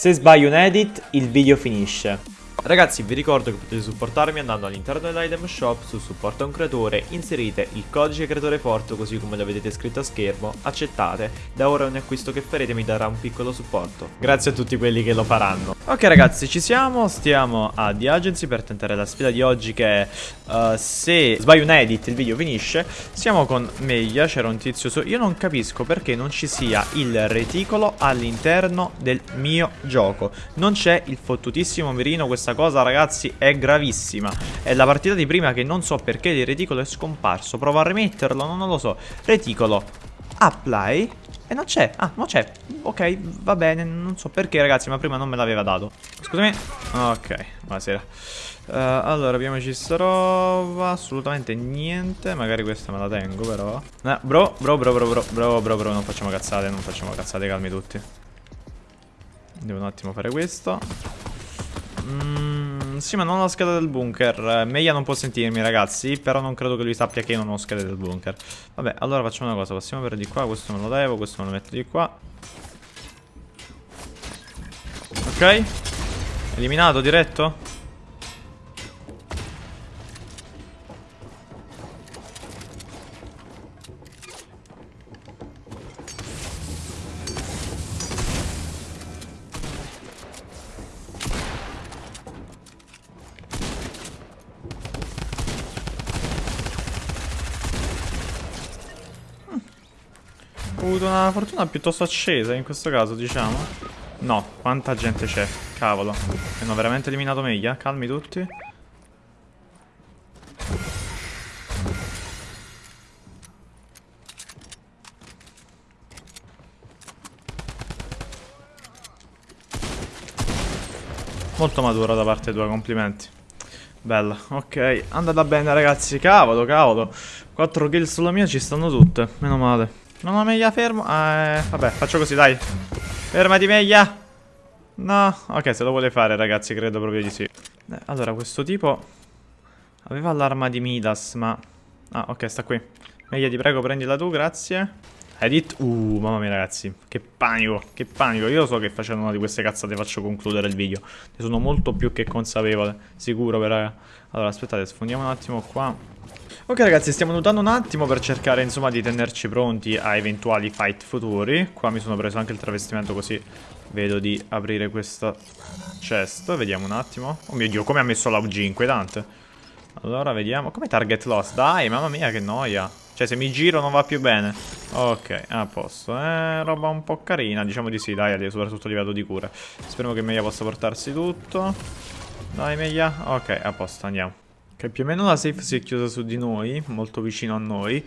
Se sbaglio un edit, il video finisce. Ragazzi vi ricordo che potete supportarmi andando all'interno dell'item shop su supporta un creatore, inserite il codice creatore forte così come lo vedete scritto a schermo, accettate, da ora ogni acquisto che farete mi darà un piccolo supporto. Grazie a tutti quelli che lo faranno. Ok ragazzi ci siamo, stiamo a The Agency per tentare la sfida di oggi che uh, se sbaglio un edit il video finisce. Siamo con Meia, c'era un tizio su... Io non capisco perché non ci sia il reticolo all'interno del mio gioco. Non c'è il fottutissimo mirino, questa questa cosa ragazzi è gravissima. È la partita di prima che non so perché il reticolo è scomparso. Provo a rimetterlo, non lo so. Reticolo Apply E non c'è, ah non c'è. Ok va bene, non so perché ragazzi ma prima non me l'aveva dato. Scusami. Ok, buonasera. Uh, Allora abbiamoci sta roba Assolutamente niente. Magari questa me la tengo però. Eh, Bro, bro, bro, bro, bro, bro, bro, bro Non facciamo cazzate, non facciamo cazzate, calmi tutti. Devo un attimo fare questo Mm, sì, ma non ho la scheda del bunker. Meia non può sentirmi, ragazzi. Però non credo che lui sappia che io non ho scheda del bunker. Vabbè, allora facciamo una cosa. Passiamo per di qua. Questo me lo levo, questo me lo metto di qua. Ok. Eliminato, diretto? Ho avuto una fortuna piuttosto accesa in questo caso, diciamo. No, quanta gente c'è. Cavolo. Hanno veramente eliminato meglio. Calmi tutti. Molto maturo da parte tua, complimenti. Bella, ok. Andata bene ragazzi, cavolo, cavolo. 4 kill sulla mia ci stanno tutte, meno male. Non ho meglia fermo. Eh, vabbè, faccio così, dai. Fermati, meglia. No, ok, se lo vuole fare, ragazzi, credo proprio di sì. Eh, allora, questo tipo aveva l'arma di Midas, ma... Ah, ok, sta qui. Meglia, ti prego, prendila tu, grazie. Edit. Uh, mamma mia, ragazzi. Che panico, che panico. Io so che facendo una di queste cazzate faccio concludere il video. Ne sono molto più che consapevole. Sicuro, però. Allora, aspettate, sfondiamo un attimo qua. Ok ragazzi stiamo notando un attimo per cercare insomma di tenerci pronti a eventuali fight futuri. Qua mi sono preso anche il travestimento così vedo di aprire questa chest. Vediamo un attimo. Oh mio dio come ha messo la UG inquietante. Allora vediamo. Come target loss? Dai mamma mia che noia. Cioè se mi giro non va più bene. Ok a posto. Eh roba un po' carina. Diciamo di sì dai soprattutto a livello di cura Speriamo che Meia possa portarsi tutto. Dai Meia. Ok a posto andiamo che più o meno la safe si è chiusa su di noi, molto vicino a noi.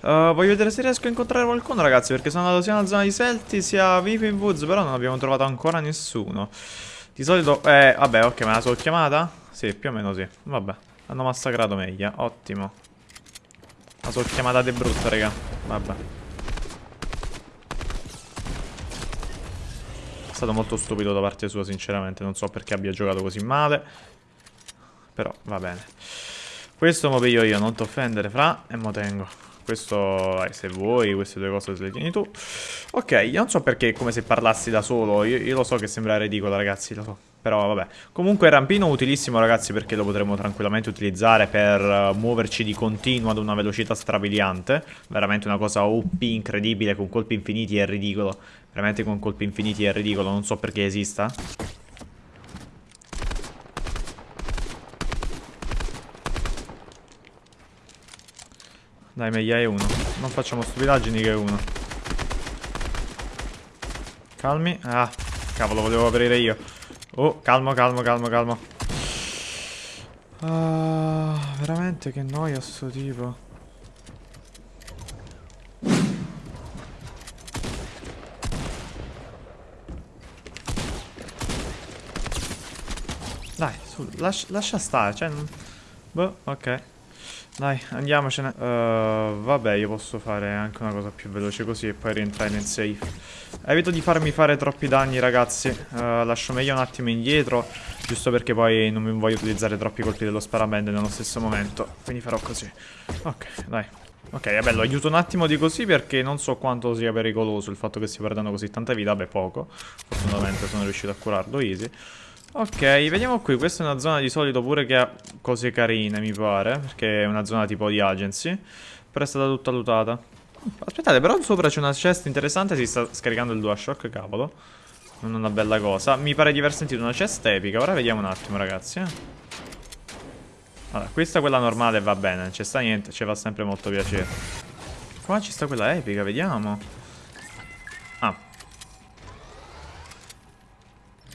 Uh, voglio vedere se riesco a incontrare qualcuno, ragazzi, perché sono andato sia nella zona di Selti sia vivo in Woods, però non abbiamo trovato ancora nessuno. Di solito... Eh, vabbè, ok, me la sono chiamata? Sì, più o meno sì. Vabbè, hanno massacrato meglio, ottimo. La sono chiamata de brutta, raga. Vabbè. È stato molto stupido da parte sua, sinceramente. Non so perché abbia giocato così male. Però va bene. Questo mo piglio io, non ti offendere, fra, e mo tengo. Questo, eh, se vuoi, queste due cose le tieni tu. Ok, io non so perché come se parlassi da solo. Io, io lo so che sembra ridicolo, ragazzi, lo so. Però vabbè. Comunque rampino utilissimo, ragazzi, perché lo potremo tranquillamente utilizzare per uh, muoverci di continuo ad una velocità strabiliante. Veramente una cosa OP incredibile, con colpi infiniti è ridicolo. Veramente con colpi infiniti è ridicolo, non so perché esista. Dai, meglio è uno. Non facciamo stupidaggini che è uno. Calmi. Ah, cavolo, volevo aprire io. Oh, calmo, calmo, calmo, calmo. Ah, veramente che noia sto tipo. Dai, su, lascia, lascia stare, cioè... Boh, ok. Dai, andiamocene. Uh, vabbè, io posso fare anche una cosa più veloce così e poi rientrare nel safe. Evito di farmi fare troppi danni, ragazzi. Uh, lascio meglio un attimo indietro, giusto perché poi non mi voglio utilizzare troppi colpi dello sparabende nello stesso momento. Quindi farò così. Ok, dai. Ok, vabbè, lo aiuto un attimo di così perché non so quanto sia pericoloso il fatto che stia perdendo così tanta vita. Vabbè, poco. Fortunatamente sono riuscito a curarlo easy. Ok, vediamo qui. Questa è una zona di solito pure che ha cose carine, mi pare. Perché è una zona tipo di agency. Però è stata tutta lootata. Aspettate, però sopra c'è una chest interessante. Si sta scaricando il DualShock, cavolo. Non è una bella cosa. Mi pare di aver sentito una chest epica. Ora vediamo un attimo, ragazzi. Eh. Allora, questa è quella normale va bene, non c'è sta niente, ci fa sempre molto piacere. Qua ci sta quella epica, vediamo. Ah.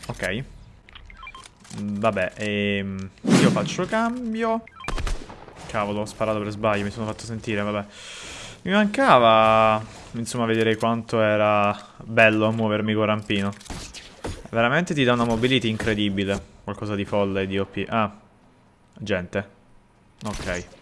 Ok. Vabbè, ehm, io faccio cambio. Cavolo, ho sparato per sbaglio, mi sono fatto sentire, vabbè. Mi mancava, insomma, vedere quanto era bello muovermi con rampino. Veramente ti dà una mobility incredibile. Qualcosa di folle, di OP. Ah, Gente. Ok.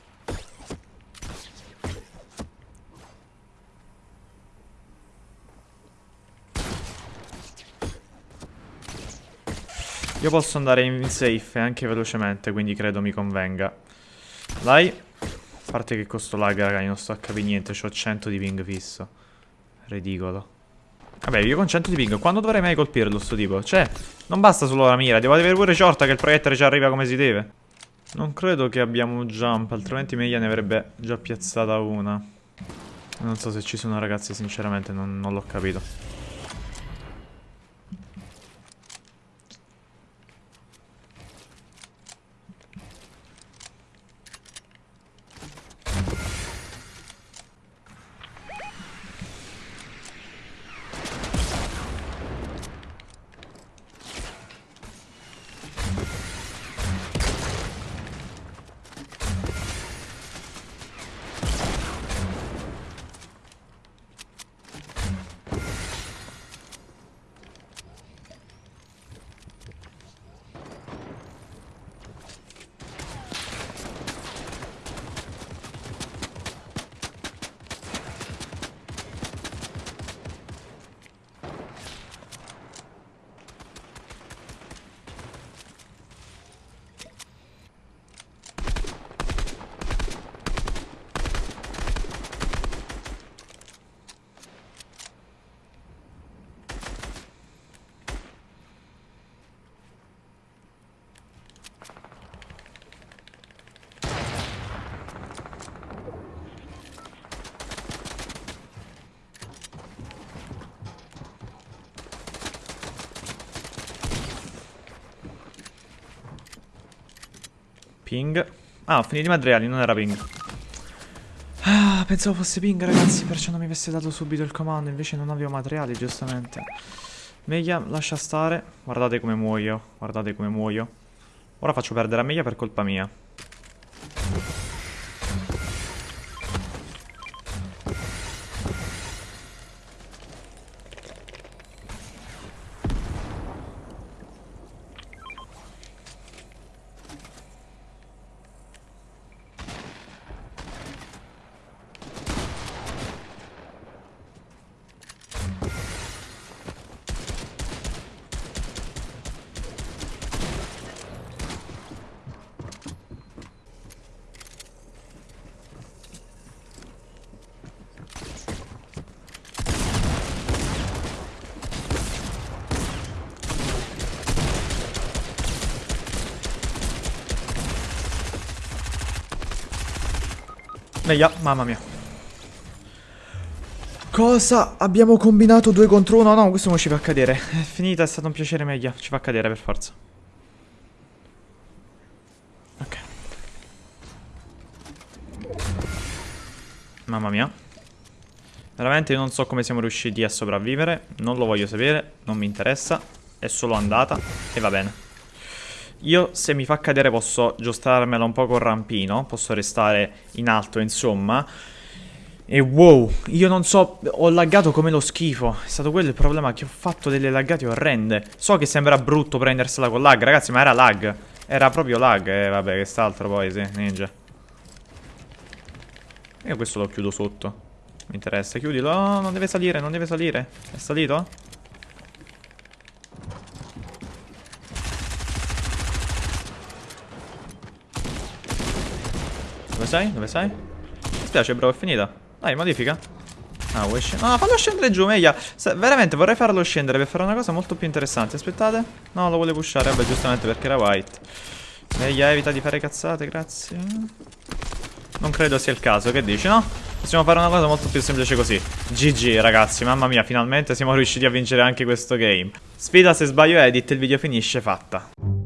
Io posso andare in safe anche velocemente, quindi credo mi convenga. Dai. A parte che costo lag, raga, non sto a capire niente, ho 100 di ping fisso. Ridicolo. Vabbè, io con 100 di ping, quando dovrei mai colpirlo sto tipo? Cioè, non basta solo la mira, devo avere pure shorta che il proiettile ci arriva come si deve. Non credo che abbiamo jump, altrimenti Meia ne avrebbe già piazzata una. Non so se ci sono ragazzi, sinceramente non, non l'ho capito. Ping. Ah, ho finito i materiali, non era ping. Ah, pensavo fosse ping, ragazzi, perciò non mi avesse dato subito il comando. Invece non avevo materiali, giustamente. Meglio lascia stare. Guardate come muoio. Guardate come muoio. Ora faccio perdere a Meglio per colpa mia. Meia, mamma mia. Cosa? Abbiamo combinato due contro uno? No, questo non ci fa cadere. È finita, è stato un piacere meglio. Ci fa cadere per forza. Ok. Mamma mia. Veramente non so come siamo riusciti a sopravvivere. Non lo voglio sapere, non mi interessa. È solo andata e va bene. Io se mi fa cadere posso giostarmela un po' col rampino, posso restare in alto insomma. E wow, io non so, ho laggato come lo schifo. È stato quello il problema che ho fatto delle laggate orrende. So che sembra brutto prendersela con lag, ragazzi, ma era lag. Era proprio lag, e eh, vabbè, quest'altro poi, sì, ninja. Io questo lo chiudo sotto. Mi interessa, chiudilo. Oh, non deve salire, non deve salire. È salito? Sei? Dove sei? spiace, bro, è finita. Dai, modifica. Ah, vuoi scendere? No, fallo scendere giù, meglio. Se, veramente vorrei farlo scendere per fare una cosa molto più interessante. Aspettate. No, lo vuole pushare. Vabbè, giustamente perché era white. Meglio evita di fare cazzate, grazie. Non credo sia il caso, che dici, no? Possiamo fare una cosa molto più semplice così. GG, ragazzi, mamma mia, finalmente siamo riusciti a vincere anche questo game. Sfida se sbaglio edit, il video finisce fatta.